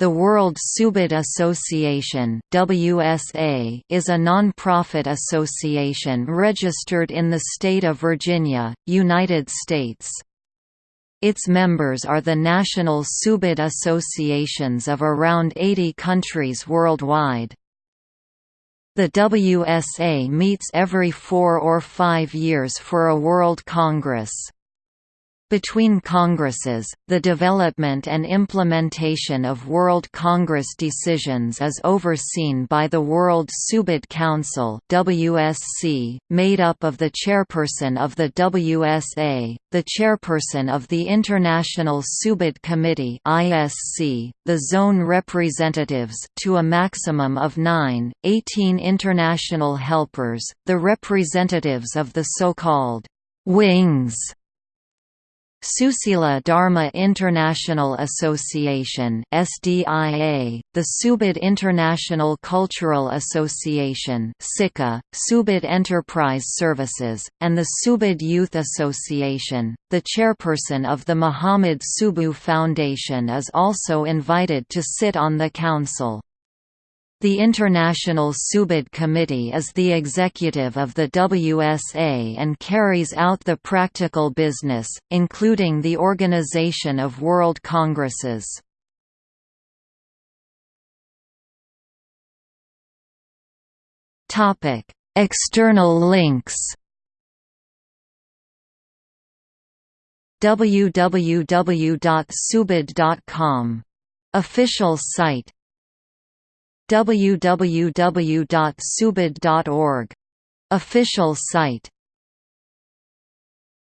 The World Subud Association (WSA) is a non-profit association registered in the state of Virginia, United States. Its members are the national Subud associations of around 80 countries worldwide. The WSA meets every four or five years for a World Congress. Between Congresses, the development and implementation of World Congress decisions is overseen by the World Subud Council WSC, made up of the chairperson of the WSA, the chairperson of the International Subud Committee ISC, the zone representatives to a maximum of 9, 18 international helpers, the representatives of the so-called «wings» Susila Dharma International Association SDIA, the Subud International Cultural Association SICA, Subud Enterprise Services, and the Subud Youth Association. The chairperson of the Muhammad Subuh Foundation is also invited to sit on the council. The International Subud Committee is the executive of the WSA and carries out the practical business, including the organization of World Congresses. External links www.subud.com. Official site www.subud.org. Official site